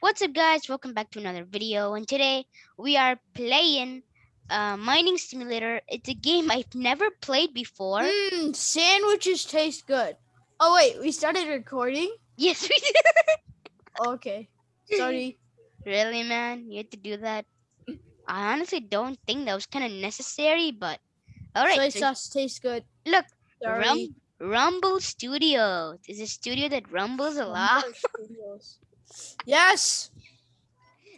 What's up guys? Welcome back to another video and today we are playing uh, Mining Simulator. It's a game I've never played before. Mmm, sandwiches taste good. Oh wait, we started recording? Yes, we did. Okay. Sorry. really man? You had to do that? I honestly don't think that was kind of necessary, but alright. Soy so sauce tastes good. look, Sorry. Rum- Rumble Studio. is a studio that rumbles a lot. Yes.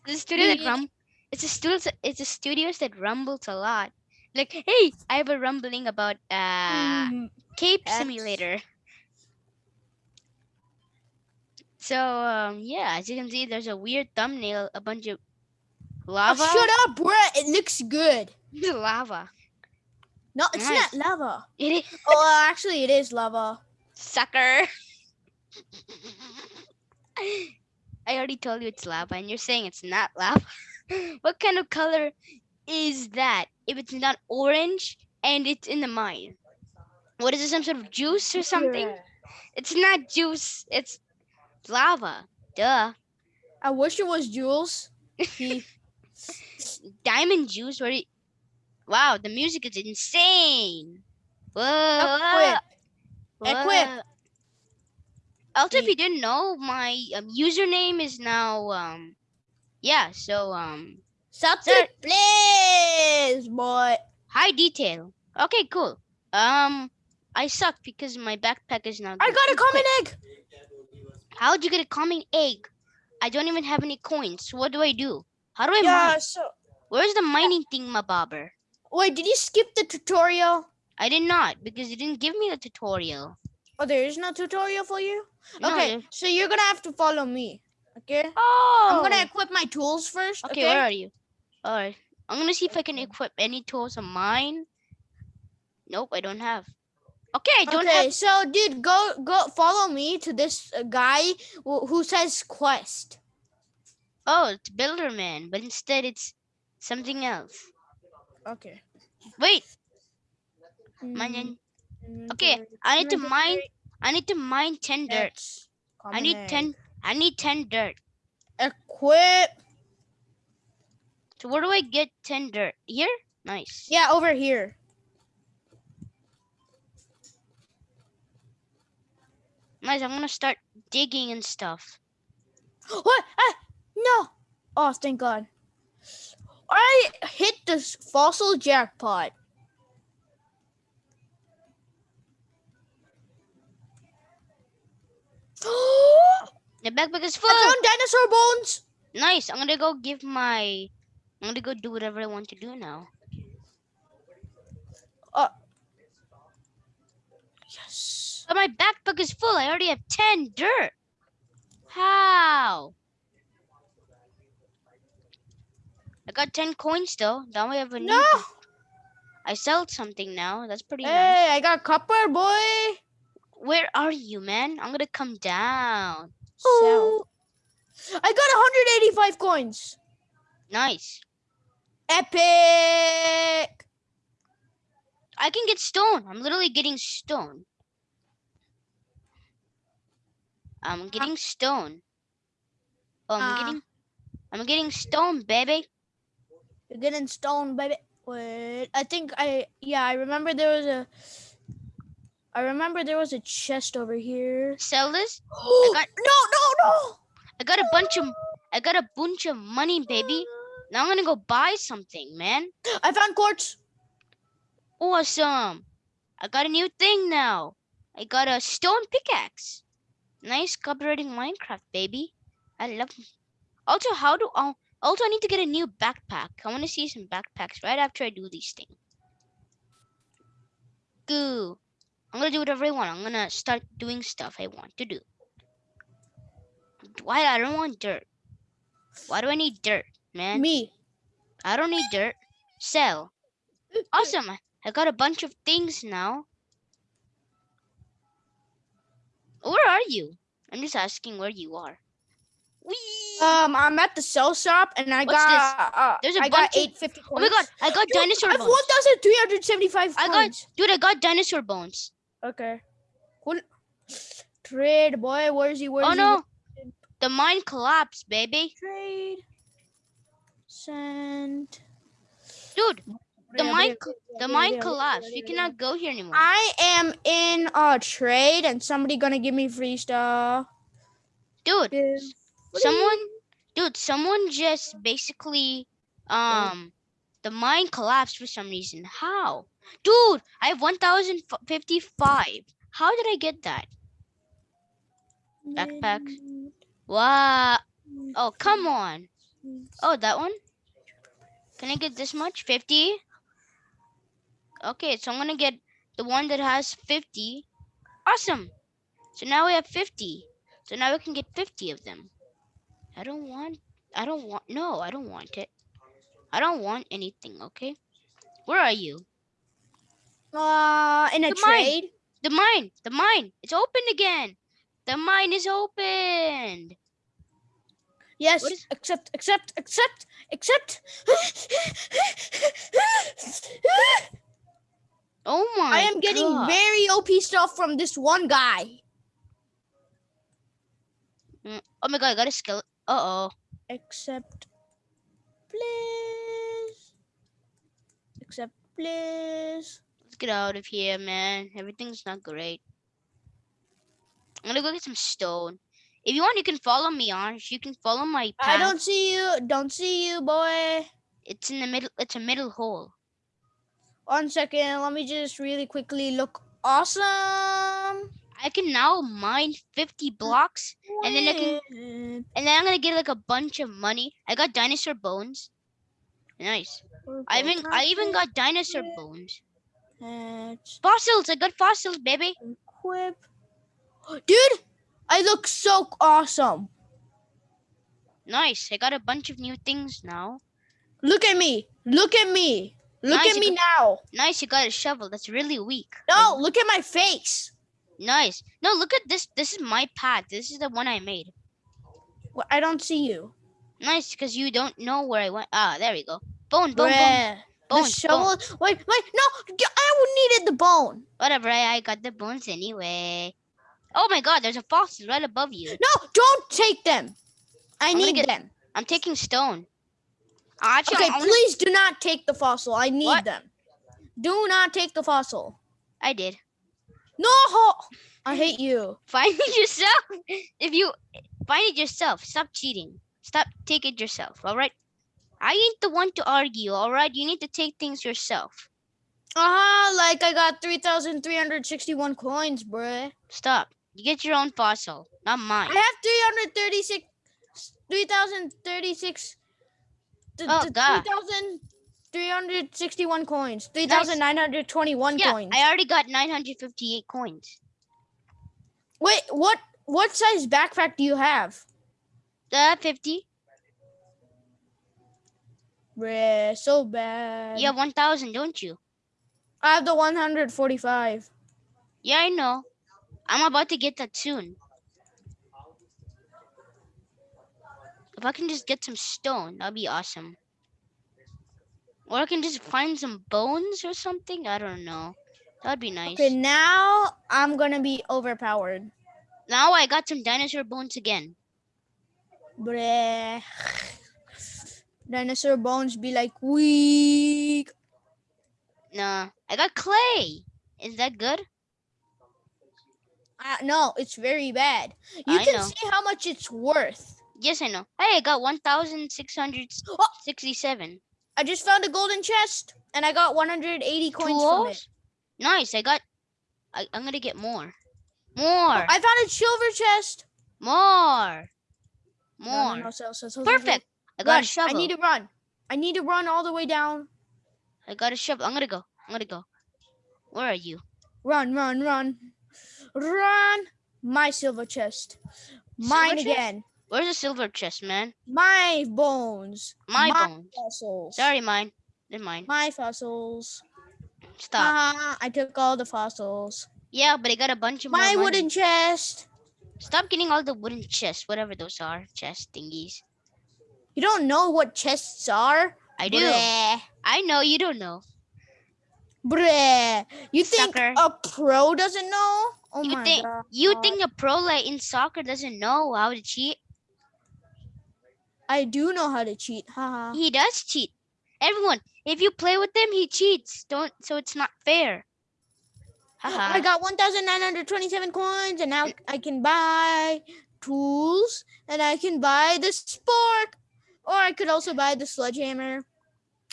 It's a studio that rum. It's a studio. It's a studios that rumbles a lot. Like, hey, I have a rumbling about uh Mm, Cape X. Simulator. So um yeah, as you can see, there's a weird thumbnail, a bunch of oh, lava. shut up, bruh. It looks good. It's lava. No, it's Nice. not lava. It is Oh, actually, it is lava. sucker. I already told you it's lava, and you're saying it's not lava. what kind of color is that? If it's not orange and it's in the mine, what is it? Some sort of juice or something? It's not juice. It's lava. Duh. I wish it was Jules. He, Diamond juice. Where? Wow, the music is insane. Oh, whoa. Equip. Equip. whoa. Also, if you didn't know, my um, username is now um, yeah. So um, Something, please, boy. high detail. Okay, cool. Um, I suck because my backpack is now. I got a common egg. How'd you get a common egg? I don't even have any coins. What do I do? How do I Yeah. mine? So, Where's the mining thing, my bobber? wait, did you skip the tutorial? I did not because you didn't give me the tutorial. Oh, there is no tutorial for you. Okay, there- so you're gonna have to follow me. Okay. Oh. I'm gonna equip my tools first. Okay, Okay. where are you? All right. I'm gonna see if I can equip any tools of mine. Nope, I don't have. Okay, I don't okay, have. so dude, go go follow me to this uh, guy who, says quest. Oh, it's Builderman, but instead it's something else. Okay. Wait, Mm. Okay, I need to mine. I need to mine ten dirt. I need ten. I need ten dirt. Equip. So where do I get ten dirt? Here? Nice. Yeah, over here. Nice. I'm gonna start digging and stuff. What? Ah, no. Oh, thank God. I hit the s- fossil jackpot. The backpack is full. I found dinosaur bones. Nice. I'm gonna go give my. I'm gonna go do whatever I want to do now. Uh, yes. But my backpack is full. I already have 10 dirt. How? I got 10 coins though. Now I have a new. No. I sold something now. That's pretty nice. Hey, I got copper, boy. Where are you, man? I'm gonna come down. Sell. I got 185 coins. Nice. Epic. I can get stone. I'm literally getting stone. I'm getting stone. Oh, I'm Uh. getting. I'm getting stone, baby. You're getting stone, baby. Wait, I think I yeah, I remember there was a I remember there was a chest over here. Sell this. got, no, no, no. I got a bunch of. I got a bunch of money, baby. Now I'm gonna go buy something, man. I found quartz. Awesome. I got a new thing now. I got a stone pickaxe. Nice copyrighting Minecraft, baby. I love Also, how do I also I need to get a new backpack. I want to see some backpacks right after I do these things. Goo. I'm gonna do whatever I want. I'm gonna start doing stuff I want to do. Why I don't want dirt. Why do I need dirt, man? Me. I don't need dirt. Sell. Awesome. I- got a bunch of things now. Where are you? I'm just asking where you are. Whee! Um, I'm at the sell shop and I What's this? got uh, There's a I bunch got of- 850 coins. oh my god, I got Dude, dinosaur I have bones. 1375 I got- Dude, I got dinosaur bones. Okay. Cool. Trade boy, where's he? Where's oh he? no. the mine collapsed, baby. Trade. Send. Dude, the mine, the mine collapsed. You cannot go here anymore. I am in a trade and somebody gonna give me free stuff. Dude, someone, dude, someone just basically, um, the mine collapsed for some reason. How? Dude, I have 1,055. How did I get that? Backpack. Wow. Oh, come on. Oh, that one? Can I get this much? 50? Okay, so I'm gonna get the one that has 50. Awesome. So now we have 50. So now we can get 50 of them. I don't want, I don't want, no, I don't want it. I don't want anything, okay? Where are you? Uh, in a The mine. trade. The mine, the mine, it's open again. The mine is opened. Yes, is- accept, accept, accept, accept. Oh my I am getting God. very OP stuff from this one guy. Oh my god, I got a skill. Uh oh. Accept, please. Accept, please. Get out of here, man. Everything's not great. I'm gonna go get some stone. If you want, you can follow me, Anj. You can follow my path. I don't see you. Don't see you, boy. It's in the middle. It's a middle hole. One second. Let me just really quickly look. Awesome. I can now mine 50 blocks, And then I can- and then I'm gonna get like a bunch of money. I got dinosaur bones. Nice. I even I even got dinosaur bones. Fossils. I got fossils, baby. equip. Dude, I look so awesome. Nice. I got a bunch of new things now. Look at me. Look at me. Look Nice, at me now. Nice. You got a shovel. That's really weak. No, look at my face. Nice. No, look at this. This is my path. This is the one I made. Wh- I don't see you. Nice, because you don't know where I went. Ah, there we go. Bone, bone, bone, Bruh. The bone, bone. shovel. Wait, wait. No, I needed the bone. Whatever. I, I got the bones anyway. Oh my God! There's a fossil right above you. No, don't take them. I I'm need get- them. I'm taking stone. Actually, Okay, please do not take the fossil. I need What? them. Do not take the fossil. I did. No, I hate you. Find it yourself. If you find it yourself, stop cheating. Stop. Take it yourself. All right. I ain't the one to argue. All right. You need to take things yourself. Uh-huh, like I got 3,361 coins, bruh. Stop. You get your own fossil, not mine. I have 336, 3,036, th- Oh, God. 3,361 coins, 3,921 Yeah, coins. I already got 958 coins. Wait, what, what size backpack do you have? Uh, 50. Bruh, so bad. You have 1,000, don't you? I have the 145. Yeah, I know. I'm about to get that soon. If I can just get some stone, that'd be awesome. Or I can just find some bones or something. I don't know. That'd be nice. Okay, now I'm gonna be overpowered. Now I got some dinosaur bones again. Bruh. Dinosaur bones be like weak. Nah, I got clay. Is that good? Uh, no, it's very bad. You I can know. see how much it's worth. Yes, I know. Hey, I got 1,667. I just found a golden chest and I got 180 coins from it. Nice. I got. I, I'm gonna get more. More. I found a silver chest. More. More. no, no, sell, Perfect. I got Run. a shovel. I need to run. I need to run all the way down. I got a shovel. I'm gonna go. I'm gonna go. Where are you? Run, run, run. Run. My silver chest. Mine again. Where's the silver chest, man? My bones. My, bones. fossils. Sorry, mine. They're mine. My fossils. Stop. Haha, I took all the fossils. yeah, but I got a bunch of more My wooden chest. Stop getting all the wooden chests, whatever those are, chest thingies. You don't know what chests are? I do. Bleh. I know you don't know. Bleh. You think a pro doesn't know? Oh You my think god. you think a pro like in soccer doesn't know how to cheat? I do know how to cheat. Haha. He does cheat. Everyone, if you play with him, he cheats. Don't so it's not fair. Oh, haha. I got 1,927 coins, and now I can buy tools, and I can buy the spork, or I could also buy the sledgehammer or the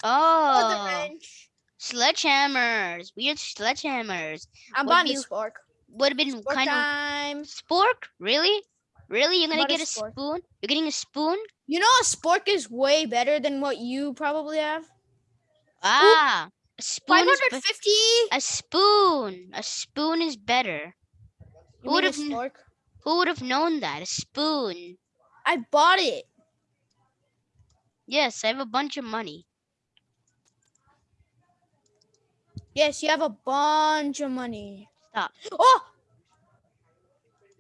Oh, wrench. sledgehammers. Weird sledgehammers. I'm What buying you- spork. Would have been Spork kind of spork. Really? Really? You're gonna get a spork? spoon? You're getting a spoon? You know, a spork is way better than what you probably have. Ah, a spoon 550. a spoon. A spoon is better. You would have? Who would have known that? A spoon. I bought it. Yes, I have a bunch of money. Yes, you have a bunch of money. Stop. Oh,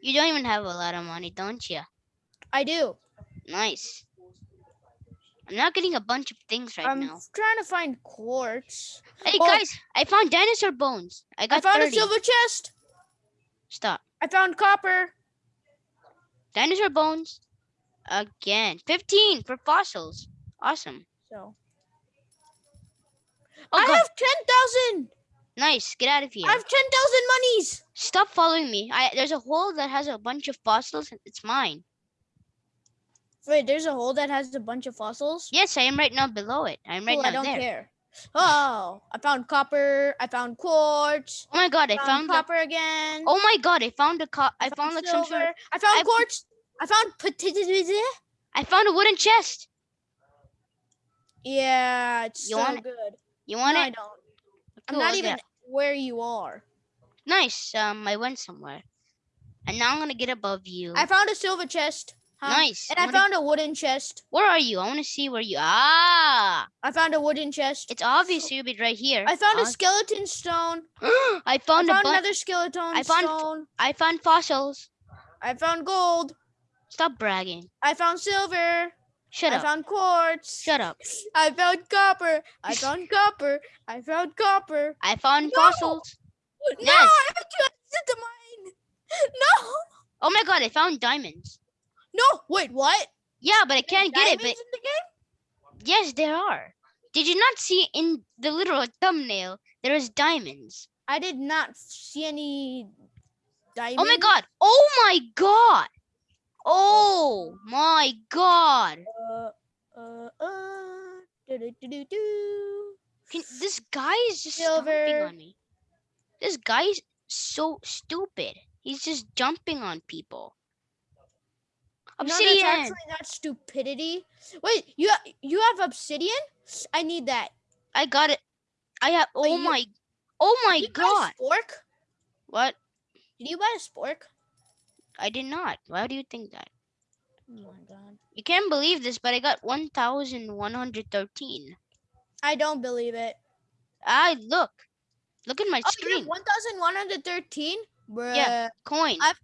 You don't even have a lot of money, don't you? I do. Nice. I'm not getting a bunch of things right now. I'm trying to find quartz. Hey oh. guys, I found dinosaur bones. I got I found 30. a silver chest. Stop. I found copper. Dinosaur bones. Again. 15 for fossils. Awesome. So Oh I god. have ten thousand. Nice. Get out of here. I have ten thousand monies. Stop following me. I there's a hole that has a bunch of fossils. It's mine. Wait, there's a hole that has a bunch of fossils. Yes, I am right now below it. I'm right Cool, now I don't there. care. Oh, I found copper. I found quartz. Oh my god, I found, found the, copper again. Oh my god, I found a co- I found like some sort of silver. I found I- quartz. I found. I found a wooden chest. Yeah, it's You so want it? good. You want no, I don't. I'm not even it. where you are. Nice. Um I went somewhere. And now I'm gonna get above you. I found a silver chest. huh? Nice. And I I found a wooden chest. Where are you? I want to see where you. Ah, I found a wooden chest. it's obvious you'll be right here. I found a skeleton stone. I I found found a another skeleton I found stone. I found fossils. I found gold. Stop bragging. I found silver. Shut up. I up. found quartz. Shut up. I found copper. I found copper. I found copper. I found No! fossils. No, Yes. I have to exit the mine. No. Oh my god, I found diamonds. No. Wait, what? Yeah, but I can't get it. Diamonds But in the game? yes, there are. Did you not see in the little thumbnail there is diamonds? I did not see any diamonds. Oh my god. Oh my god. Oh my god. Uh, uh, uh. Can, this guy is just Silver. on me. This guy is so stupid. He's just jumping on people. No, that's Obsidian. actually not stupidity. Wait, you you have obsidian? I need that. I got it. I have. Wait, oh you- my. Oh my Did you god. buy a spork? What? Did you buy a spork? I did not. Why do you think that? Oh my god. You can't believe this, but I got 1,113. I don't believe it. I look. Look at my Oh, screen. 1,113? Bruh. Yeah. Coin. I've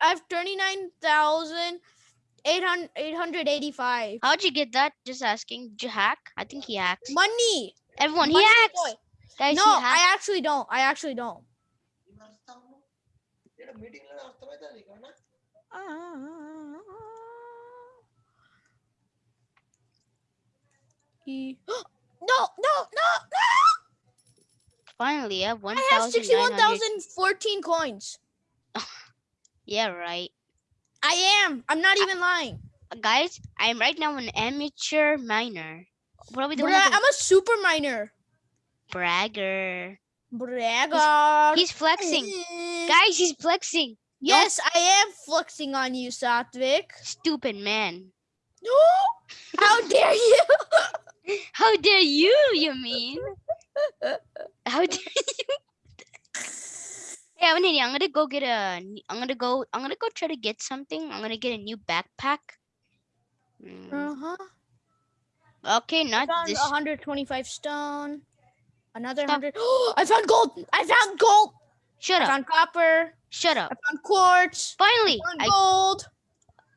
I have 39,885. How'd you get that? Just asking. Did you hack? I think he hacks. Money. Everyone, he Money hacks. boy. Guys, No, he I actually don't. I actually don't. E- No, no, no, no! Finally, I have 1, I have 61,014 coins. Yeah, right. I am. I'm not even lying. Uh, guys, I'm right now an amateur miner. What are we doing? I'm a super miner. bragger. Bragger. He's flexing. Eh. Guys, he's flexing. Yes, I am flexing on you, Satvik. Stupid man. No! How dare you? How dare you, you mean? How dare you? hey, Avanini, I'm gonna go get a. I'm gonna go. I'm gonna go try to get something. I'm gonna get a new backpack. Mm, Uh-huh. Okay, I not found this. 125 stone. Another Stop. 100. I found gold. I found gold. Shut I up. found copper. Shut I up. found quartz. Finally, I found I. gold.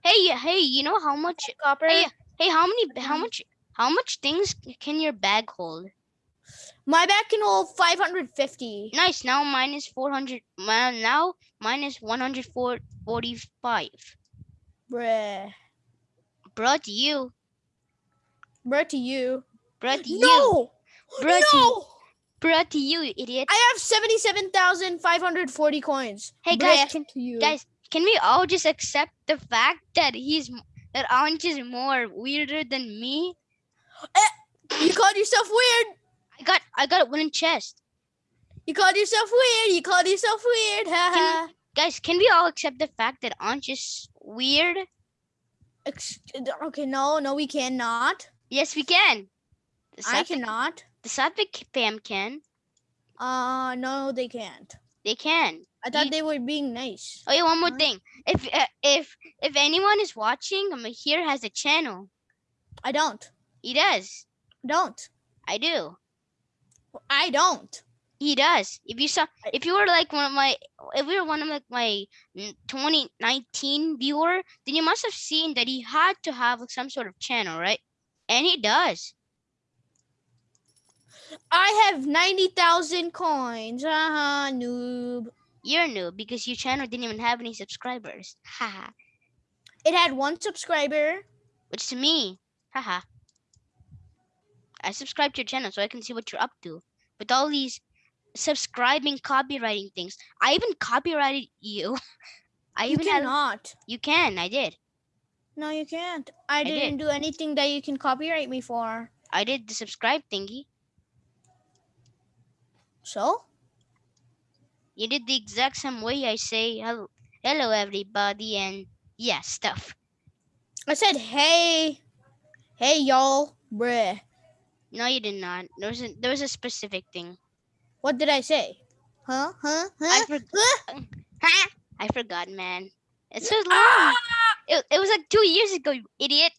Hey, hey, you know how much? Copper. Hey, Hey, how many? How much? How much things can your bag hold? My bag can hold 550. Nice. Now mine is 400. Well, now mine is 145. Bruh. Brought to you. Bruh to you. Brought to you. No! Bruh no! Brought to you, idiot. I have 77,540 coins. Hey, guys, can- to you. Guys, can we all just accept the fact that he's that Anj is more weirder than me? Eh, you called yourself weird. I got I got a wooden chest. You called yourself weird. You called yourself weird. Haha. Guys, can we all accept the fact that Anj is weird? Ex- Okay, no, no, we cannot. Yes, we can. I Satvik, cannot. the can. Uh, no, they can't. They can. I thought Ye- they were being nice. Oh yeah, one more What? thing. If uh, if if anyone is watching, um, here has a channel. I don't. He does. Don't. I do. I don't. He does. If you saw, if you were like one of my, if you were one of like my mm, 2019 viewer, then you must have seen that he had to have like, some sort of channel, right? And he does. I have 90,000 coins. Haha, noob. You're new because your channel didn't even have any subscribers. Haha. It had one subscriber. Which to me, haha. I subscribe to your channel so I can see what you're up to. With all these subscribing, copywriting things, I even copyrighted you. I You even had, cannot. you can. I did. No, you can't. I, did. didn't do anything that you can copyright me for. I did the subscribe thingy. So? You did the exact same way I say hello, hello everybody, and yeah, stuff. I said, hey. Hey, y'all. Bruh. No, you did not. There was a there was a specific thing. What did I say? Huh? Huh? I Huh? for, Huh? I forgot, man. It's so long. Ah! It, it was like two years ago, you idiot.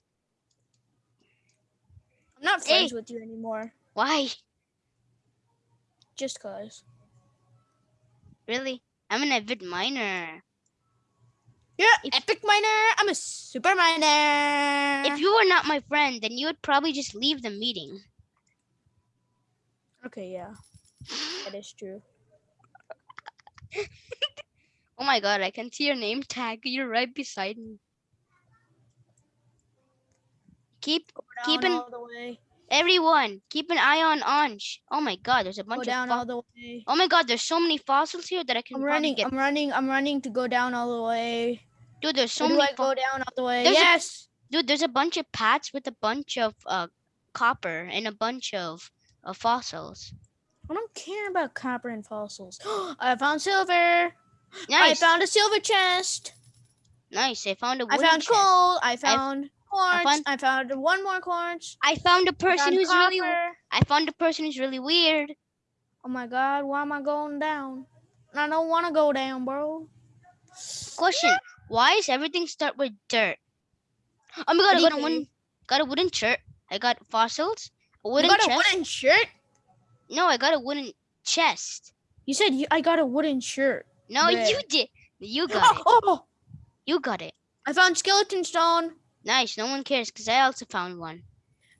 I'm not Hey. friends with you anymore. Why? Just cause. Really? I'm an avid miner. You're If- an epic miner. I'm a super miner. If you were not my friend, then you would probably just leave the meeting. Okay, yeah. That is true. Oh my god, I can see your name tag. You're right beside me. Keep Keep Down an- all the way. Everyone, keep an eye on Anj. Oh my god, there's a bunch of down fo- all the way. Oh my god, there's so many fossils here that I can I'm running. get. I'm running. I'm running to go down all the way. Dude, there's so Where do many I go down all the way? There's a- yes. Dude, there's a bunch of paths with a bunch of uh copper and a bunch of uh, fossils. I don't care about copper and fossils. I found silver. Nice. I found a silver chest. nice. I found a I found chest. coal. I found quartz. found- I found one more quartz. I found a person who's really copper. I found a person who's really weird. Oh my god, why am I going down? I don't want to go down, bro. Question. Why is everything start with dirt? Oh my god, I got a you wooden got a wooden shirt. I got fossils. A You wooden got a wooden shirt? No, I got a wooden chest. You said you, I got a wooden shirt. No, you did. You got it. Oh, oh, You got it. I found skeleton stone. Nice. No one cares because I also found one.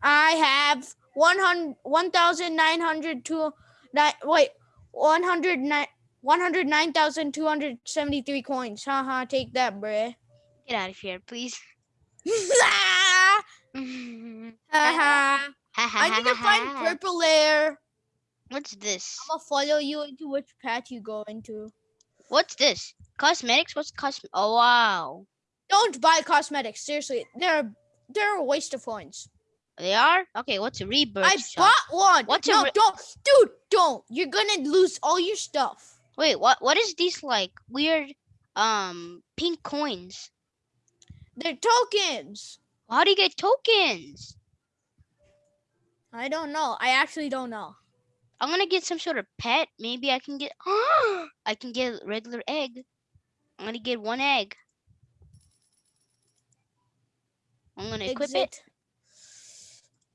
I have 100 1,902 nine, wait, 109 109,273 coins. Haha, take that, bruh. Get out of here, please. Haha. I need to find purple lair. What's this? I'm gonna follow you into which path you go into. What's this? Cosmetics? What's cosm? Oh wow, Don't buy cosmetics. Seriously, they're they're a waste of coins. they are. Okay, what's a rebirth? I shop? bought one. What's a no, don't, dude, don't. You're gonna lose all your stuff. Wait, what? What is these like weird, um, pink coins? They're tokens. How do you get tokens? I don't know. I actually don't know. I'm gonna get some sort of pet. Maybe I can get. I can get a regular egg. I'm gonna get one egg. I'm gonna equip it.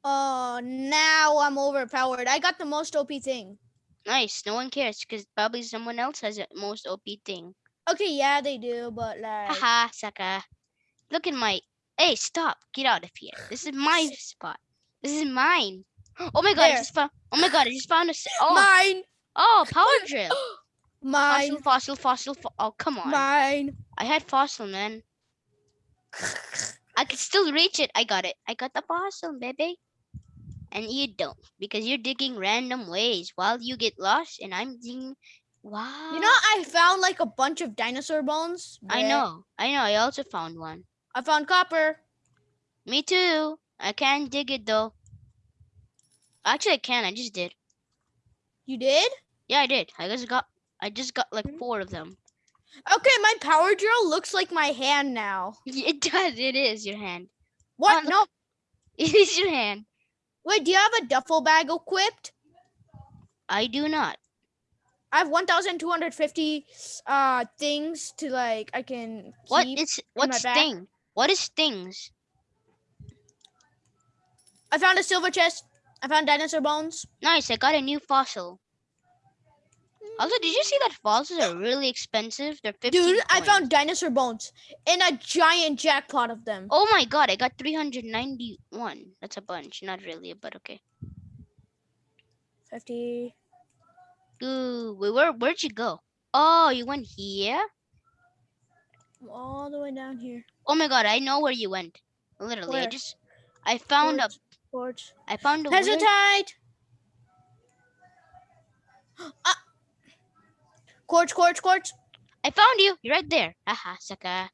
Oh, now I'm overpowered. I got the most OP thing. Nice. No one cares because probably someone else has the most OP thing. Okay, yeah, they do, but like, Haha, sucker. Look at my. Hey, stop! Get out of here. This is my spot. This is mine. Oh my god! I just found. Oh my god! I just found a. Oh, mine, oh, power drill. mine, Fossil, fossil, fossil. Fo- oh, come on. mine. I had fossil, man. I could still reach it. I got it. I got the fossil, baby. and you don't because you're digging random ways while you get lost and I'm digging. Wow. You know, I found like a bunch of dinosaur bones. I know. I know. I also found one. I found copper. Me too. I can't dig it though. Actually, I can. I just did. You did? Yeah, I did. I just got. I just got like Mhm. four of them. Okay, my power drill looks like my hand now. It does. It is your hand. What? no. It is your hand. Wait, do you have a duffel bag equipped? I do not. I have 1,250 uh things to like I can What is what's thing? What is things? I found a silver chest. I found dinosaur bones. Nice. I got a new fossil. Also, did you see that fossils are really expensive? They're 15 Dude, I found dinosaur bones in a giant jackpot of them. Oh my god, I got 391. That's a bunch. Not really, but okay. 50. Ooh, wait, where where'd you go? Oh, you went here? All the way down here. Oh my god, I know where you went. Literally, I just I found a Quartz. I found a weird, Hesitate. Uh, Quartz, quartz, quartz. I found you. You're right there. Haha, sucker.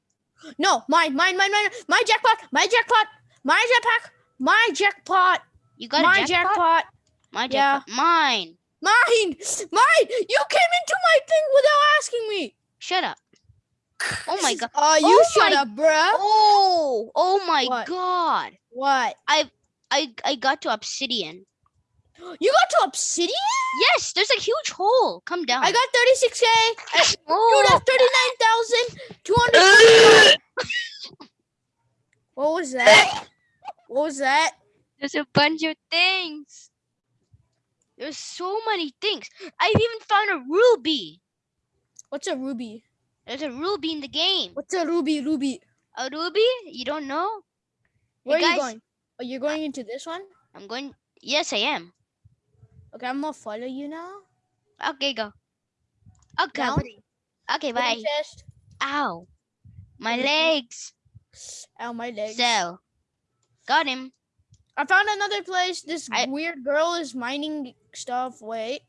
No, mine, mine, mine, mine. My jackpot, my jackpot, my jetpack, my jackpot, You got my a jackpot? jackpot. My Yeah. jackpot. Mine. Mine, mine. You came into my thing without asking me. Shut up. Oh my god. Oh, you Oh shut my- up, bruh. Oh, oh my What? god. What? I I I got to obsidian. You got to obsidian? Yes, there's a huge hole. Come down. I got 36k. Dude, oh, that's 39,200. what was that? What was that? there's a bunch of things. There's so many things. I've even found a ruby. What's a ruby? There's a ruby in the game. What's a ruby? Ruby. A ruby? You don't know? Hey, Where are guys. you going? Oh, you're going into this one? I'm going. Yes, I am. Okay, I'm gonna follow you now. Okay, go. Okay, Down. Okay, bye. Chest. Ow. My legs. Ow, my legs. So, got him. I found another place. This I- weird girl is mining stuff. Wait,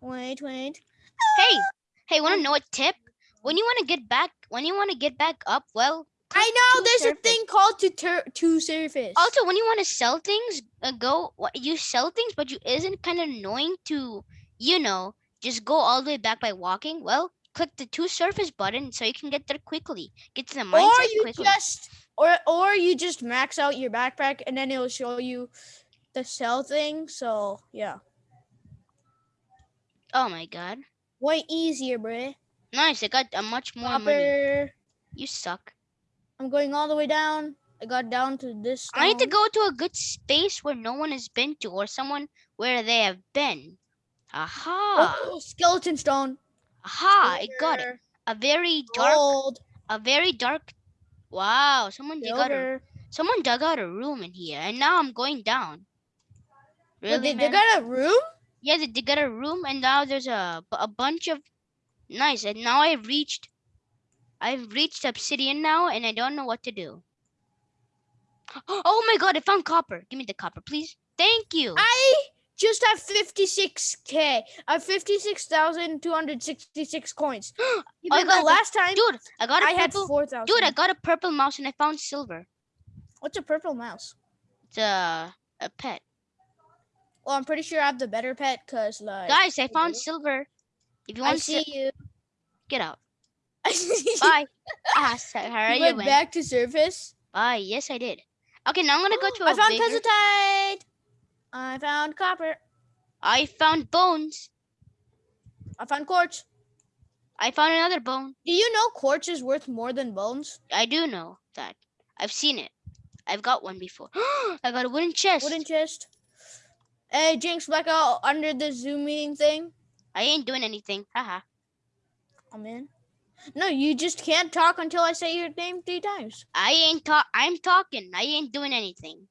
wait, wait. Hey, hey, want to know a tip? When you want to get back, when you want to get back up, well, I know there's surface. a thing called to tur- to surface. Also, when you want to sell things, uh, go. You sell things, but you isn't kind of annoying to, you know, just go all the way back by walking. Well, click the to surface button so you can get there quickly. Get to the mine or you quickly. just or or you just max out your backpack and then it'll show you the sell thing. So yeah, Oh my god, way easier, bruh. nice! I got a much more money. You suck. I'm going all the way down. I got down to this. I need to go to a good space where no one has been to, or someone where they have been. Aha! Oh, skeleton stone. Aha! I got it. A very dark, Gold. a very dark. Wow! Someone dug out a Someone dug out a room in here, and now I'm going down. Wait, Really, they, they got a room? Yeah, they, they got a room, and now there's a a bunch of nice. And now I've reached, I've reached obsidian now, and I don't know what to do. Oh my god! I found copper. Give me the copper, please. Thank you. I just have 56k. I have uh, 56,266 coins. Oh Even got the last time Dude, I got a I had purple. 4,000. Dude, I got a purple mouse, and I found silver. What's a purple mouse? It's a a pet. Well, I'm pretty sure I have the better pet because, like, Guys, I found silver. If you I want, see you. get out. you Bye. ah, sorry, you went went. back to surface. Bye. Yes, I did. Okay, now I'm gonna go to a I found bigger-. I found copper. I found bones. I found quartz. I found another bone. Do you know quartz is worth more than bones? I do know that. I've seen it. I've got one before. I got a wooden chest. Wooden chest. Hey, Jinx, back out under the Zoom meeting thing. I ain't doing anything. Haha. I'm in. No, you just can't talk until I say your name three times. I ain't talk. I'm talking. I ain't doing anything.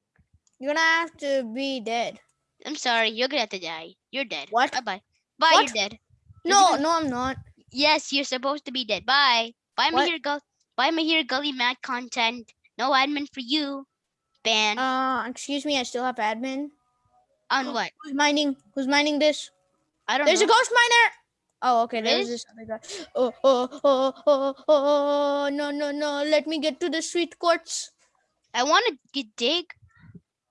You're gonna have to be dead. I'm sorry. You're gonna have to die. You're dead. What? Bye bye. Bye. What? You're dead. No, gonna- no, I'm not. Yes, you're supposed to be dead. Bye. Bye, my What? here gull. Bye, my here gully mad content. No admin for you. Ban. Uh, excuse me, I still have admin. On what? Who's mining? Who's mining this? I don't know. There's a ghost miner. Oh, okay. There's Really? this other guy. Oh, oh, oh, oh, oh, no, no, no. Let me get to the sweet quartz. I want to get dig.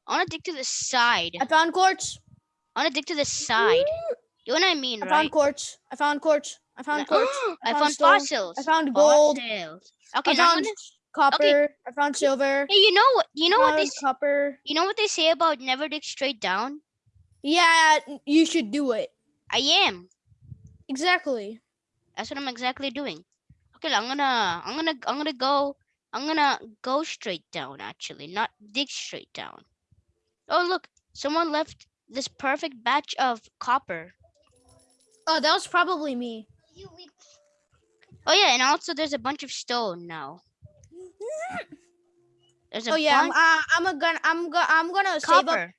I want to dig to the side. I found quartz. I want to dig to the side. You know what I mean, I right? found quartz. I found quartz. I found quartz. I found found fossils. I found gold. Fossils. Okay, I found gonna- copper. I found silver. Hey, you know what? You know what they? copper. You know what they say about never dig straight down? Yeah, you should do it. I am. Exactly. That's what I'm exactly doing. Okay, I'm gonna, I'm gonna, I'm gonna go, I'm gonna go straight down. Actually, not dig straight down. Oh look, someone left this perfect batch of copper. Oh, that was probably me. Oh yeah, and also there's a bunch of stone now. There's a Oh yeah, I'm, uh, I'm a gonna, I'm gonna, I'm gonna save up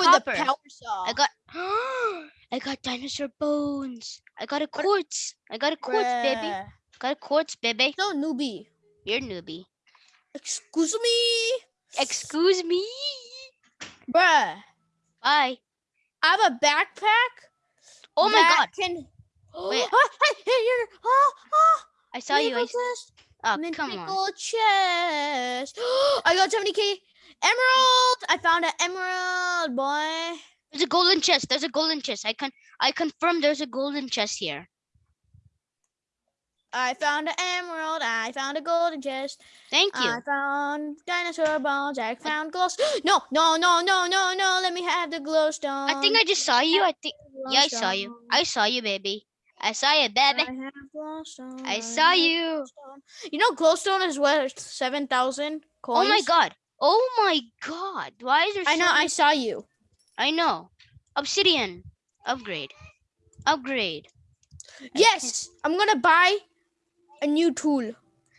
for copper. the power saw. I got, I got dinosaur bones. I got a quartz. I got a quartz, baby. Got a quartz, baby. No newbie. You're newbie. Excuse me, Excuse me. bruh. Bye. I have a backpack. Oh my god. Can. Wait. Ah, hey, hey, you're, oh, oh, I saw you. I, oh, come on. Chest. I got 70k emerald. I found an emerald, boy. There's a golden chest. There's a golden chest. I can I confirm there's a golden chest here. I found an emerald. I found a golden chest. Thank you. I found dinosaur bones. I found glow. No, no, no, no, no, no. Let me have the glowstone. I think I just saw you. I think yeah, I saw you. I saw you, baby. I saw you, baby. I have glowstone. I saw you. glowstone. You know, glowstone is worth seven thousand coins. Oh my god. Oh my god. Why is there I so know. I saw you. I know. Obsidian. Upgrade. Upgrade. Yes, I'm gonna buy a new tool.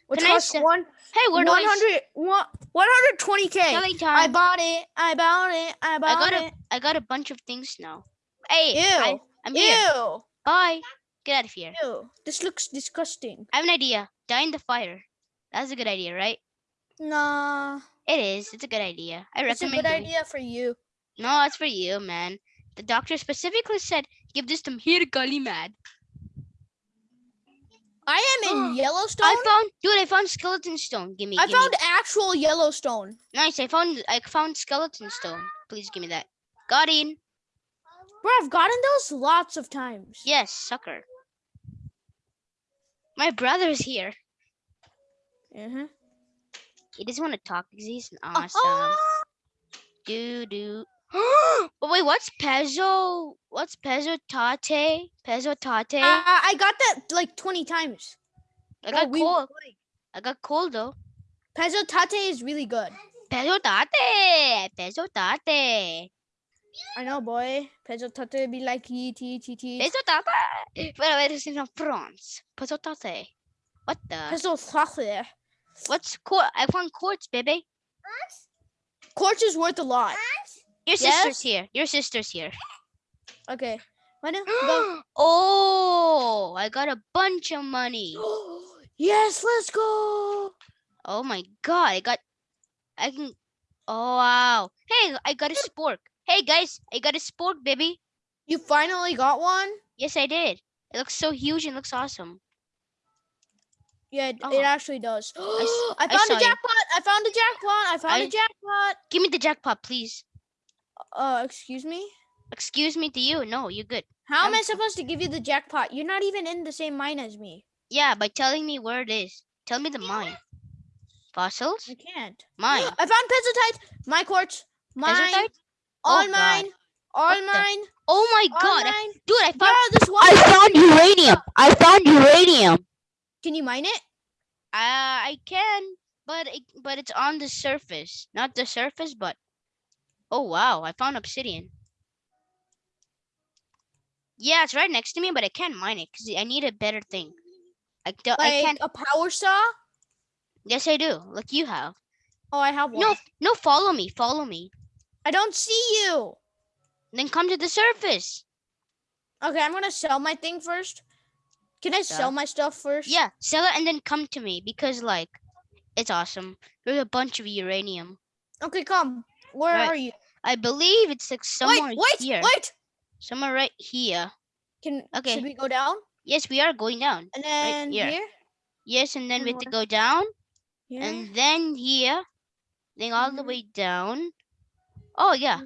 Which Can I costs one Hey, where do I 100 one- 120k. Selling I bought it. I bought it. I bought got a- it. I got a bunch of things now. Hey, Ew. I, I'm here. Ew. Bye. Get out of here. Ew. This looks disgusting. I have an idea. Die in the fire. That's a good idea, right? Nah. It is. It's a good idea. I recommend it. It's a good idea for you. No, it's for you, man. The doctor specifically said give this to Mir Kalimad. I am in Yellowstone. I found, dude. I found skeleton stone. Give me. I give found Me. actual Yellowstone. Nice. I found. I found skeleton stone. Please give me that. Got in. Bro, I've gotten those lots of times. Yes, sucker. My brother's here. Uh-huh. He doesn't want to talk because he's Uh, awesome. oh, Do do. but wait, what's Pezzo? What's Pezzo Tate? Pezzo Tate? uh, I got that like 20 times. I got we- cold. I got cold though. Pezzo Tate is really good. Pezzo Tate. Pezzo Tate. I know, boy. Pezzo Tate be like E T T T. Pezzo Tate. Pero eres in France. Pezzo Tate. What the? Pezzo Tate. What's quartz? I found quartz, baby. Quartz is worth a lot. Your Yes? sister's here. Your sister's here. Okay. Why not? Go. oh, I got a bunch of money. yes, let's go. Oh my god, I got I can Oh wow. Hey, I got a spork. Hey guys, I got a spork, baby. You finally got one? Yes, I did. It looks so huge and looks awesome. Yeah, it, Oh. it actually does. I found saw a you. jackpot. I found a jackpot. I found I- a jackpot. Give me the jackpot, please. Uh, excuse me? Excuse me to you. No, you're good. How am I I'm- supposed to give you the jackpot? You're not even in the same mine as me. Yeah, by telling me where it is. Tell me the mine. Fossils? I can't. Mine. I found Pezzottaite. My quartz. Mine. Pezzottaite? All Oh, God. mine. All What the- mine. Oh my All god. I- mine. Dude, I Bro, found this one. I found uranium. I found uranium. Can you mine it? Uh, I can, but it, but it's on the surface, not the surface, but oh wow, I found obsidian. Yeah, it's right next to me, but I can't mine it because I need a better thing. I, do, I Like can't. a power saw? Yes, I do. Like you have. Oh, I have one. No, no, follow me, follow me. I don't see you. Then come to the surface. Okay, I'm gonna sell my thing first. Can I sell my stuff first? Yeah, sell it and then come to me because like, it's awesome. There's a bunch of uranium. Okay, come. Where Right. are you? I believe it's like somewhere wait, wait, here. wait. Somewhere right here. Can Okay. should we go down Yes, we are going down. and then here. here? Yes, and then And we have to go down. Here. And then here. Then all the Mhm. way down. Oh yeah.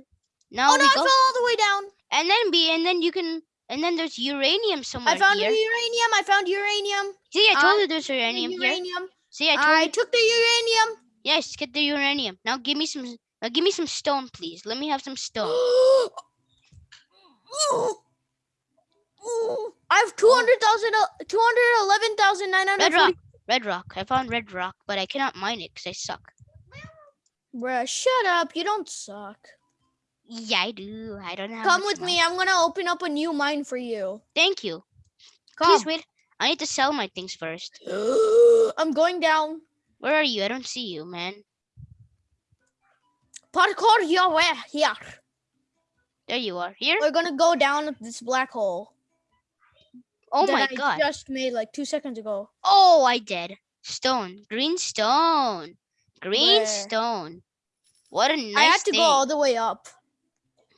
Now oh no, we I fell all the way down. And then be and then you can and then there's uranium somewhere I found here. uranium. I found uranium. See, I told I you there's uranium here. uranium. See, I told I took the uranium. Yes, get the uranium. Now give me some. Now give me some stone, please. Let me have some stone. I have 200,000, uh, 211,940. Red rock. Red rock. I found red rock, but I cannot mine it because I suck. Bruh, shut up. You don't suck. Yeah, I do. I don't know. Come with money. me. I'm going to open up a new mine for you. Thank you. Come. Please wait. I need to sell my things first. I'm going down. Where are you? I don't see you, man. Parkour your way eh, here. There you are. Here. We're going to go down this black hole. Oh that my I god. just made like two seconds ago. Oh, I did. Stone. Green stone. Green Where? stone. What a nice I had to thing. go all the way up.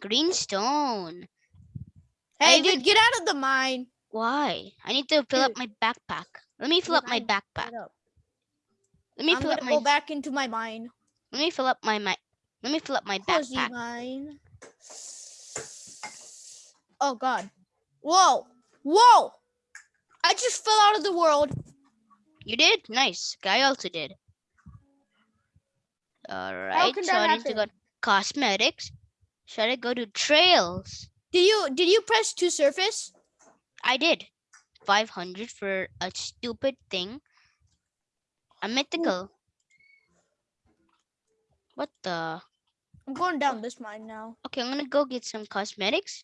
Green stone. Hey, dude, get out of the mine. Why? I need to fill up my backpack. Let me fill up my backpack. Up. Let me I'm fill up my go back into my mine. let me fill up my, my let me fill up my Cozy backpack. mine. Oh god. Whoa. Whoa. I just fell out of the world. You did? Nice. Guy also did. Alright, can so I need to go cosmetics. Should I go to trails? Did you did you press to surface? I did. 500 for a stupid thing. A mythical. What the? I'm going down this mine now. Okay, I'm gonna go get some cosmetics.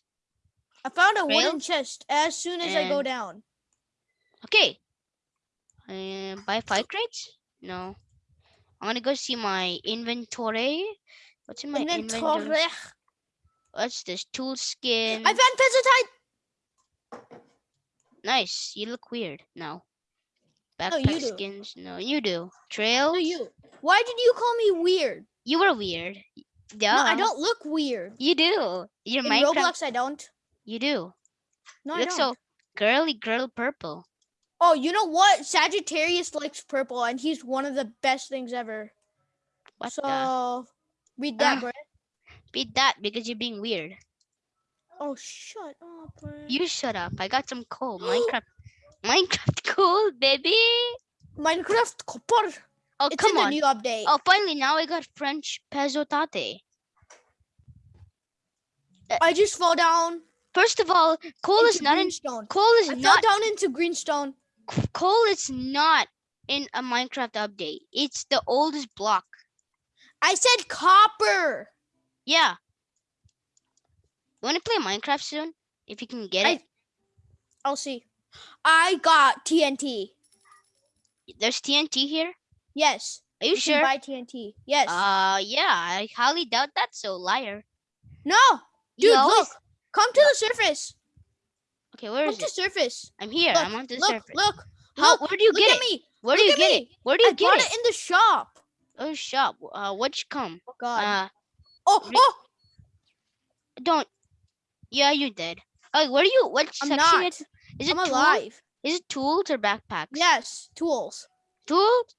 I found a wooden chest as soon as I go down. Okay. Uh, buy five crates? No. I'm gonna go see my inventory. What's in my inventory? Inventory. What's this? Tool skin. I found Pezzottaite. Nice. You look weird now. No, Backpack do. skins. No, you do. Trails. No, you. Why did you call me weird? You were weird. Yeah. No, I don't look weird. You do. Your In Minecraft. Roblox, I don't. You do. No, you I look don't. so girly girl purple. Oh, you know what? Sagittarius likes purple, and he's one of the best things ever. What the? so, read that, Ah. Beat that because you're being weird. Oh, shut up, bro. You shut up. I got some coal. Minecraft. Minecraft coal, baby. Minecraft copper. Oh, It's come in on. new update. Oh, finally, now I got French Pezzottaite. Uh, I just fall down. First of all, coal is not in. greenstone. Coal is I not. down into greenstone. Coal is not in a Minecraft update. It's the oldest block. I said copper. Yeah. You want to play Minecraft soon? If you can get I- it. I'll see. I got TNT. There's TNT here. Yes. Are you You sure? buy TNT. Yes. Uh, yeah. I highly doubt that. So liar. no, You dude, always- look. Come to the surface. Okay, where Come is to it? surface. I'm here. Look, I'm on the look, surface. look, How? look. Where do you look get at it? me. Where do you get me. it? Where do I you get bought it? it in the shop. Oh, shop. Uh, what'd you come? Oh God. Uh, oh, oh, don't. Yeah, you did. Oh, what are you? What I'm section? not. Is, is it I'm tools? alive. Is it tools or backpacks? Yes, tools. Tools.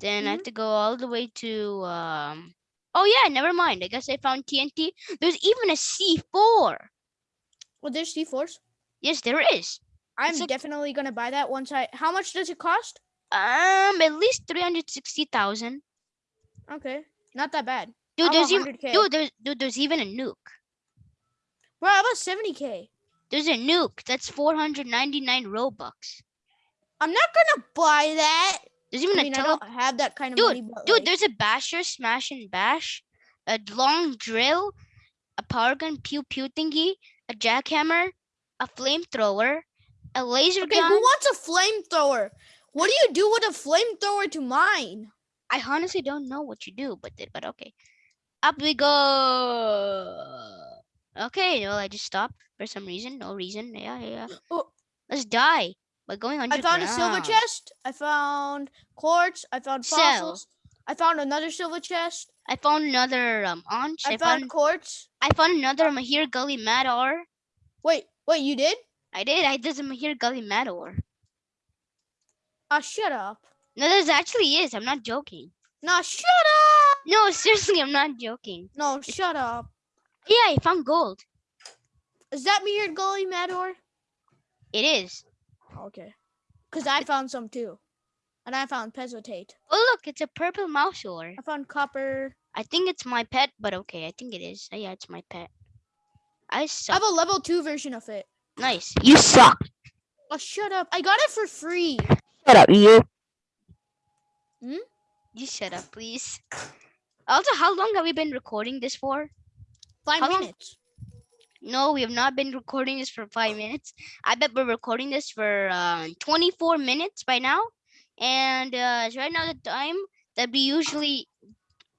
Then I have Mhm. to go all the way to um. Oh yeah, never mind. I guess I found TNT. There's even a C4. Well, there's C4s. Yes, there is. I'm like- definitely gonna buy that once I. How much does it cost? Um, at least three hundred sixty thousand. Okay, not that bad. Dude, I'm there's even 100K. dude, there's dude, there's even a nuke. Bro, how about 70k? There's a nuke. That's four hundred ninety nine robux. I'm not gonna buy that. There's even I a mean, I don't have that kind of Dude, money, Dude, like, there's a basher, smash and bash, a long drill, a power gun, pew pew thingy, a jackhammer, a flamethrower, a laser okay, gun. who wants a flamethrower? What do you do with a flamethrower to mine? I honestly don't know what you do with it, but okay. Up we go. Okay, well, I just stopped for some reason. No reason. Yeah, yeah. yeah. Oh. Let's die by going on. I found a silver chest. I found quartz. I found fossils. I found another silver chest. I found another um aunch. I, I, found found quartz. I found another Mahir Gully Mador. Wait, wait, you did? I did. I did a Mahir Gully Mador. Ah, shut up. No, this actually is. I'm not joking. No, shut up. No, seriously, I'm not joking. No, shut up. Yeah, I found gold. Is that me here, Gully Mador? It is. Okay. Because I found some too. And I found Pezzottaite. Oh look, it's a purple mouse ore. I found copper. I think it's my pet, but okay, I think it is. Oh, yeah, it's my pet. I suck. I have a level two version of it. Nice. You suck. Oh, shut up. I got it for free. Shut up, you. Hmm? You shut up, please. Also, how long have we been recording this for? Five How long? minutes. No, we have not been recording this for five minutes. I bet we're recording this for uh, 24 minutes by now. And uh, it's right now the time that we usually,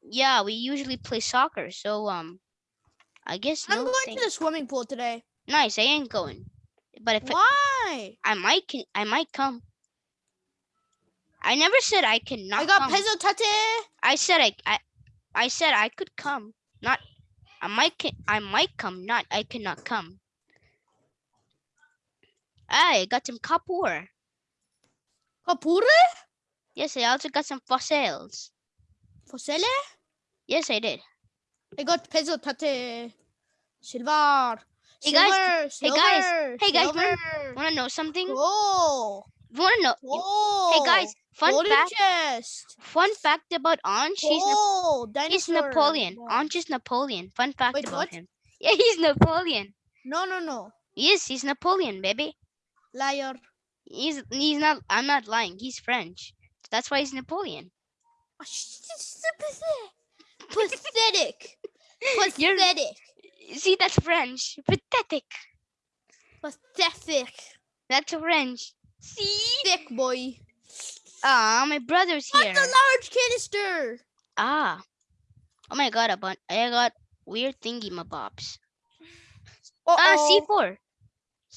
yeah, we usually play soccer. So, um, I guess I'm no going thing- to the swimming pool today. Nice, I ain't going. But if I, Why? I might, can, I might come. I never said I cannot I got come. Pezzottaite. I said I, I, I said I could come. Not, I might, I might come. Not, I cannot come. I got some copper. Kapure? Yes, I also got some fossils. Fosele? Yes, I did. I got Pezzottaite. Silver. Hey, guys. Silver, Hey, guys. silver, Hey, guys, silver. Want to know something? Oh. Want to know? Oh. Hey, guys. Fun fact. chest. Fun fact about Anj. He's, Nap- Oh, he's. Napoleon. Anj is Napoleon. Fun fact Wait, about what? him. Yeah, he's Napoleon. No, no, no. Yes, he's Napoleon, baby. Liar. He's he's not. I'm not lying. He's French. That's why he's Napoleon. Ah, sh- Pathetic. You're- Pathetic. See, that's French. Pathetic. Pathetic. That's French. See? Thick boy. Ah, my brother's here. What's a large canister? Ah. Oh my god, a bun- I got weird thingy mabobs. Ah, Uh-oh. C4.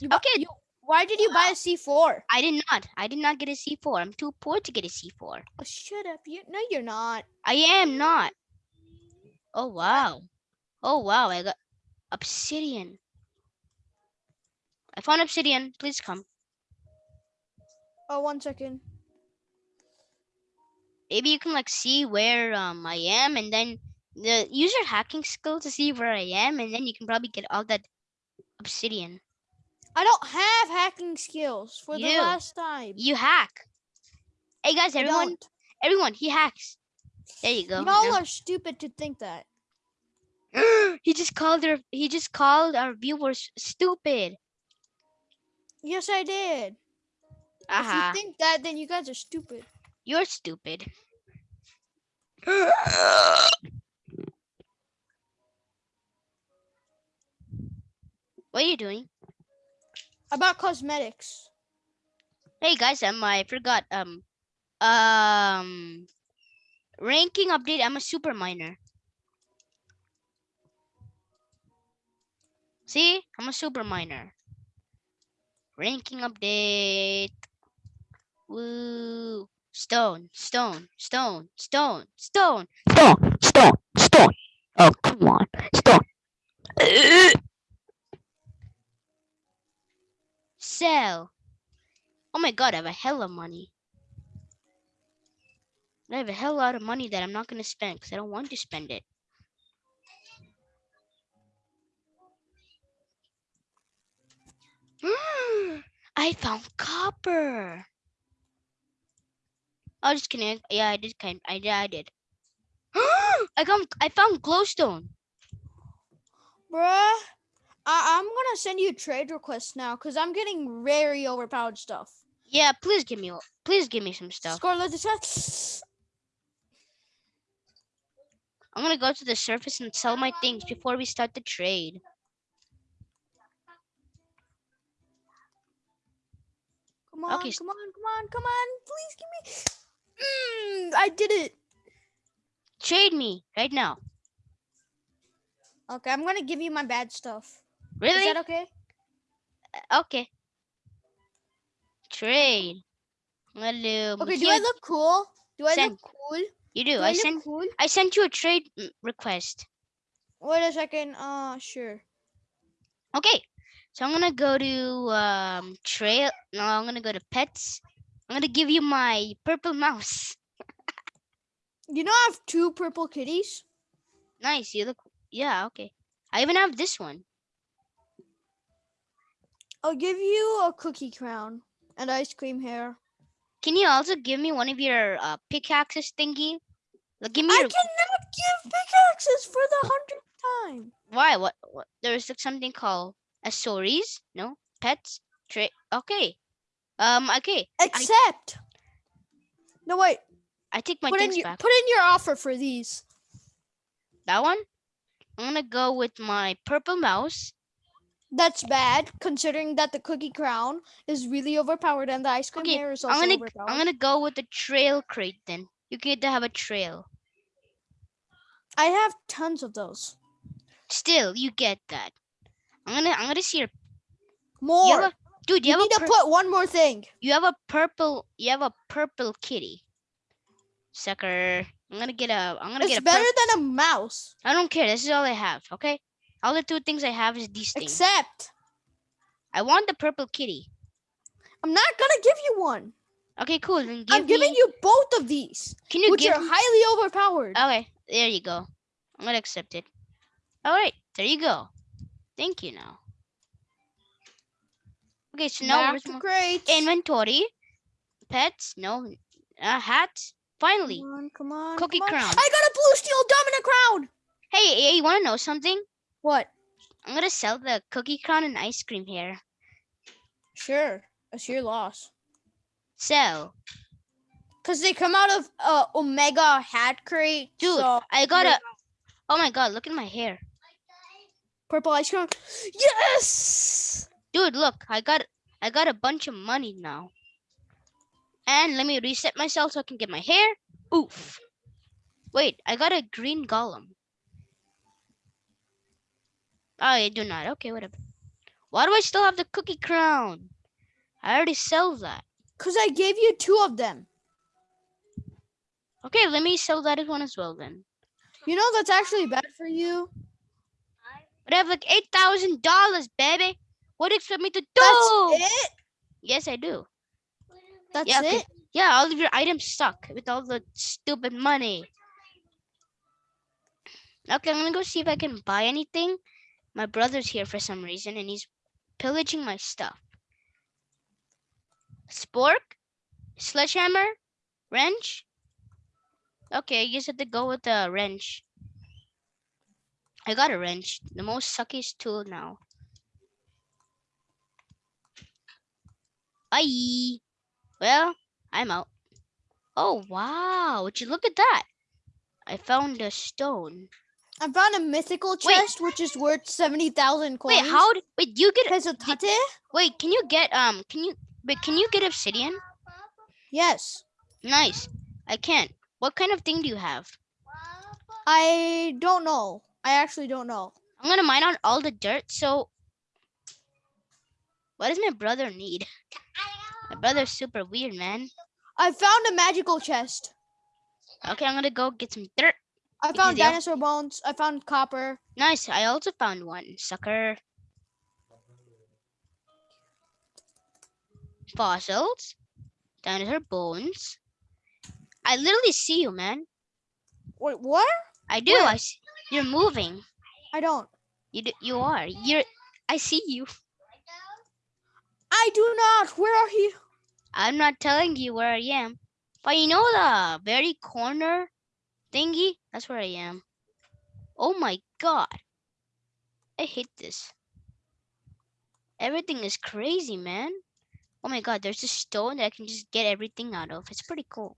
You Okay. you- why did you buy a C4? I did not. I did not get a C4. I'm too poor to get a C4. Oh, shut up. You, no, you're not. I am not. Oh wow. Oh wow, I got obsidian. I found obsidian. Please come. Oh, one second. Maybe you can like see where um I am and then the use your hacking skill to see where I am and then you can probably get all that obsidian. I don't have hacking skills for the last time. You hack. Hey guys, everyone, don't. everyone, he hacks. There you go. Y'all Now- are stupid to think that. he just called their he just called our viewers stupid. Yes, I did. If Aha. you think that, then you guys are stupid. You're stupid. what are you doing? About cosmetics. Hey guys, um, I forgot. Um, um, ranking update. I'm a super miner. See, I'm a super miner. Ranking update. Woo! Stone, stone, stone, stone, stone, stone, stone, stone. Oh, come on, stone. Sell. Oh my god, I have a hell of money. I have a hell lot of money that I'm not gonna spend because I don't want to spend it. I found copper. Oh, just kidding. Yeah, I did kind. I yeah, I did. I found I found glowstone. Bruh. I- I'm gonna send you a trade request now because I'm getting very overpowered stuff. Yeah, please give me please give me some stuff. Scarlet. I'm gonna go to the surface and sell my things before we start the trade. Come on, Okay, come on, come on, come on. Please give me. Mm, I did it. Trade me right now. Okay, I'm gonna give you my bad stuff. Really? Is that okay? okay. Trade. Hello. Okay, do I look cool? Do I Send. look cool? You do. Do I I sent cool? I sent you a trade mm, request. Wait a second. Uh, sure. Okay. So I'm gonna go to um trail. No, I'm gonna go to pets. I'm gonna give you my purple mouse. You know, I have two purple kitties. Nice. You look. Yeah. Okay. I even have this one. I'll give you a cookie crown and ice cream hair. Can you also give me one of your uh, pickaxes thingy? Like, give me I your, cannot give pickaxes for the hundredth time. why? What? What? There's like something called accessories. No pets. Tra- okay. Um. Okay. Except, no wait. I take my Put in things your back. put in your offer for these. That one. I'm gonna go with my purple mouse. That's bad, considering that the cookie crown is really overpowered and the ice cream Okay, is also I'm gonna overpowered. I'm gonna go with the trail crate then. You get to have a trail. I have tons of those. Still, you get that. I'm gonna I'm gonna see your More. you have dude. You, you have need a to put one more thing. you have a purple you have a purple kitty. Sucker. I'm gonna get a I'm gonna It's get a better than a mouse. I don't care. This is all I have. Okay. All the two things I have is these things. Except, I want the purple kitty. I'm not gonna give you one. Okay, cool. Then give I'm giving me, you both of these, Can you which give are highly overpowered. Okay, there you go. I'm gonna accept it. All right, there you go. Thank you now. Okay, so now Back to crates. inventory? Pets? No. Uh, hats? Finally. Come on, come on. Cookie come on. crown. I got a blue steel dominant crown. Hey, hey, you wanna know something? What? I'm gonna sell the cookie crown and ice cream here. Sure, that's your loss. Sell. Cause they come out of uh Omega hat crate. Dude, so I got a. Oh my god, look at my hair. purple ice cream. Yes. Dude, look, I got I got a bunch of money now. And let me reset myself so I can get my hair. Oof. Wait, I got a green golem. Oh, I do not. Okay, whatever. Why do I still have the cookie crown? I already sell that. Cause I gave you two of them. Okay, let me sell that one as well then. You know that's actually bad for you. But I have like eight thousand dollars, baby. What do you expect me to do? That's it. Yes, I do. That's Yeah, okay. it. Yeah, all of your items suck with all the stupid money. Okay, I'm gonna go see if I can buy anything. My brother's here for some reason and he's pillaging my stuff. Spork? Sledgehammer? Wrench? Okay, I guess I have to go with the wrench. I got a wrench, the most suckiest tool now. Bye. Well, I'm out. Oh wow, would you look at that? I found a stone. I found a mythical Wait. chest which is worth seventy thousand coins. Wait, how? Wait, you get? Pezzottaite? Wait, can you get? Um, can you? Wait, can you get obsidian? Yes. Nice. I can't. What kind of thing do you have? I don't know. I actually don't know. I'm gonna mine out all the dirt. So, what does my brother need? My brother's super weird, man. I found a magical chest. Okay, I'm gonna go get some dirt. I found dinosaur bones. I found copper. Nice. I also found one. Sucker. Fossils. Dinosaur bones. I literally see you, man. Wait, what? I do. Where? I see. You're moving. I don't. You do, you are. You're. I see you. I do not. Where are you? I'm not telling you where I am, but you know the very corner thingy. That's where I am. Oh my god. I hate this. Everything is crazy, man. Oh my god, there's a stone that I can just get everything out of. It's pretty cool.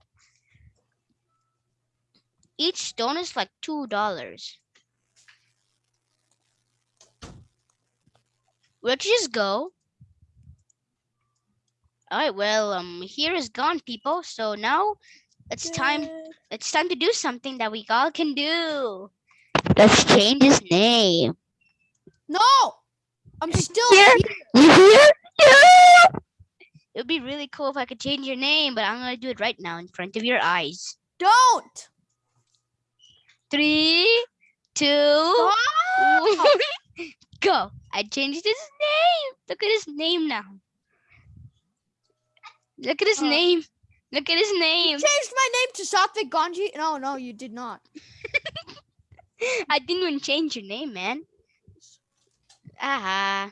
Each stone is like two dollars. Where'd you just go? Alright, well, um, here is gone, people. So now it's time. It's time to do something that we all can do. Let's change his name. No, I'm still Here. here. You hear? Yeah. It would be really cool if I could change your name, but I'm gonna do it right now in front of your eyes. Don't. three, two, Go. I changed his name. Look at his name now. Look at his Uh, name. Look at his name. You Changed my name to Satvik Ganji. No, no, you did not. I didn't even change your name, man. Ah.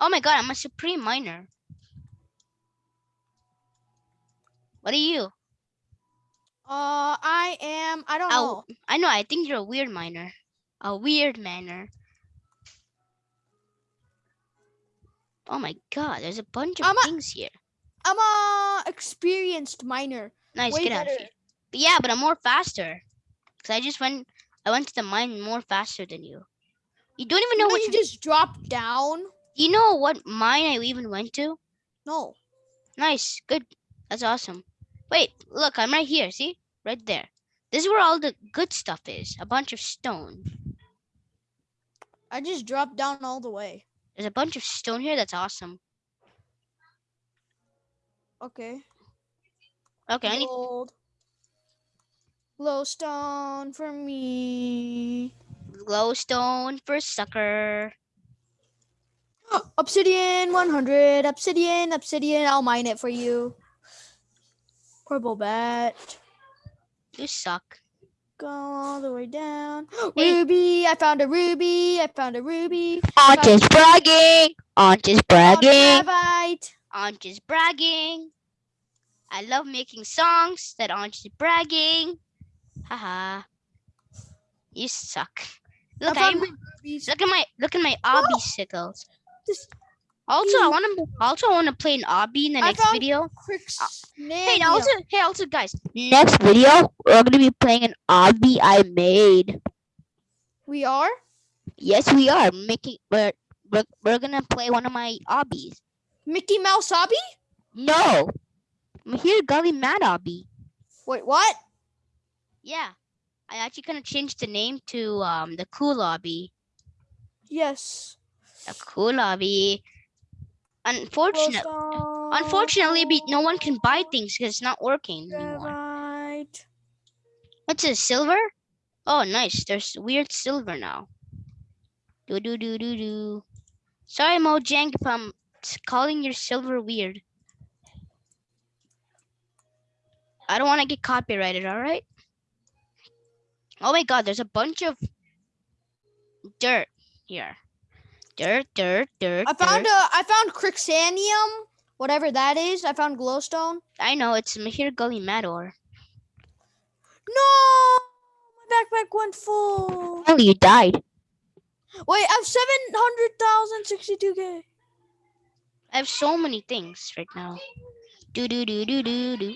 Oh my god, I'm a supreme miner. What are you? Uh, I am. I don't know. I know. I think you're a weird miner. A weird miner. Oh my god, there's a bunch of I'm a- things here. I'm a experienced miner. Nice, Way get out of here. But yeah, but I'm more faster. Cause I just went. I went to the mine more faster than you. You don't even know which. you just dropped down. You know what mine I even went to? No. Nice, good. That's awesome. Wait, look, I'm right here. See, right there. This is where all the good stuff is. A bunch of stone. I just dropped down all the way. There's a bunch of stone here. That's awesome. Okay. Okay, I need. Gold. Glowstone for me. glowstone for sucker. Obsidian 100. Obsidian, obsidian. I'll mine it for you. Purple bat. You suck. Go all the way down. Hey. Ruby. I found a ruby. I found a ruby. Anj is bragging. Anj is Found bragging. gravite. Anj is bragging. I love making songs that Anj is bragging. Haha. You suck. Look, I I look at my look at my obby sickles. This- Also, I want to also want to play an obby in the I next video. Hey, also, hey, also, guys. Next video, we're gonna be playing an obby I made. We are? Yes, we are making. We're we're, we're gonna play one of my obbies. Mickey Mouse Obby? No, I'm here, Gully Mad obby. Wait, what? Yeah, I actually gonna change the name to um the cool obby. Yes. The cool obby. Unfortunately, be, no one can buy things because it's not working anymore. Gravite. What's this? Silver? Oh, nice. There's weird silver now. Do do do do do. Sorry, Mojang, if I'm calling your silver weird. I don't want to get copyrighted. All right. Oh my God! There's a bunch of dirt here. Dirt, dirt, dirt. I found dirt. a I found Crixanium, whatever that is. I found glowstone. I know it's Mahir Gully Mador. No! My backpack went full. Oh, you died. Wait, I have 700,062k. I have so many things right now. Do do do do do do.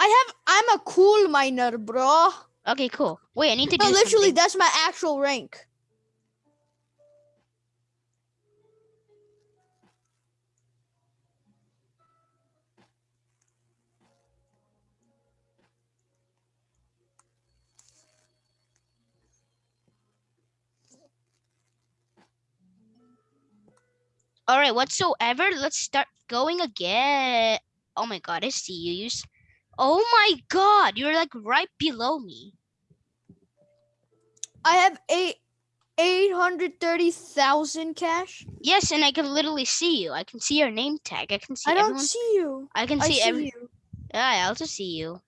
I have I'm a cool miner, bro. Okay, cool. Wait, I need to No, do literally something. that's my actual rank. All right, whatsoever. Let's start going again. Oh my god, I see you. you oh my god, you're like right below me. I have eight 830,000 cash. Yes, and I can literally see you. I can see your name tag. I can see I don't everyone. see you. I can I see, see every. you. Yeah, I also see you.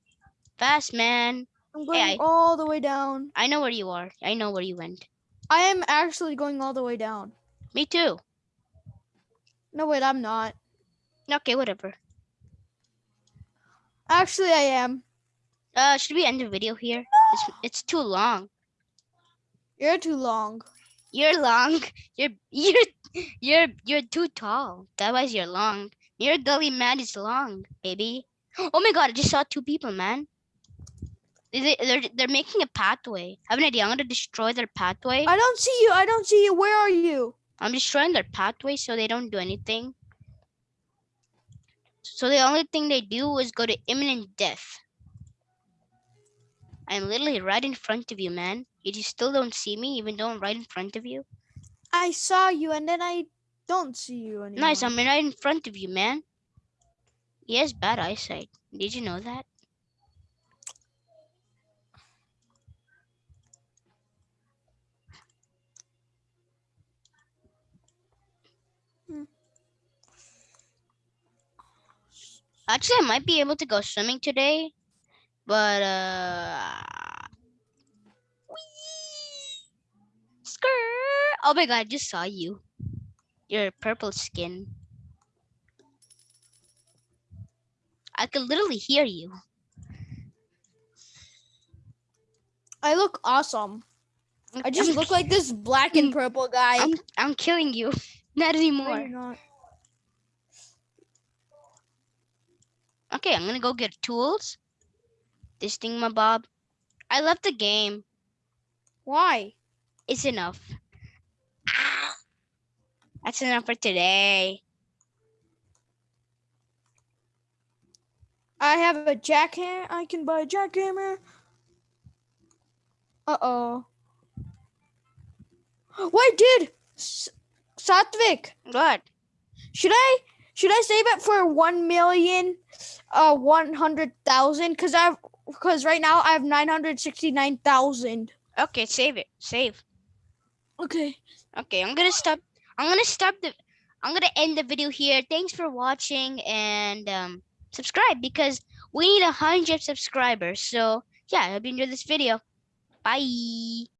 Fast man. I'm going I- all the way down. I know where you are. I know where you went. I am actually going all the way down. Me too. No, wait, I'm not. Okay, whatever. Actually, I am. Uh, should we end the video here? It's it's too long. You're too long. You're long. You're you're you're you're too tall. That was you're long. Your gully man is long, baby. Oh my god! I just saw two people, man. They they're they're making a pathway. I have an idea. I'm gonna destroy their pathway. I don't see you. I don't see you. Where are you? I'm destroying their pathway so they don't do anything. So the only thing they do is go to imminent death. I'm literally right in front of you, man. Yet You still don't see me, even though I'm right in front of you. I saw you and then I don't see you anymore. Nice, I'm right in front of you, man. He has bad eyesight. Did you know that? Actually, I might be able to go swimming today, but uh, whee! skirt. Oh my god, I just saw you. Your purple skin. I could literally hear you. I look awesome. I'm- just I'm look like this black and purple guy. I'm I'm killing you. Not No, anymore. you're Okay, I'm gonna go get tools. This thing, my bob. I love the game. Why? It's enough. Ah! That's enough for today. I have a jackhammer. I can buy a jackhammer. Uh oh. Wait, dude. S- Satvik, What? should I should I save it for one million, uh, one hundred thousand? Cause I've because right now I have nine hundred sixty nine thousand. Okay, save it. Save. Okay. Okay, I'm gonna stop. I'm gonna stop the. I'm gonna end the video here. Thanks for watching and um, subscribe because we need a hundred subscribers. So yeah, I hope you enjoyed this video. Bye.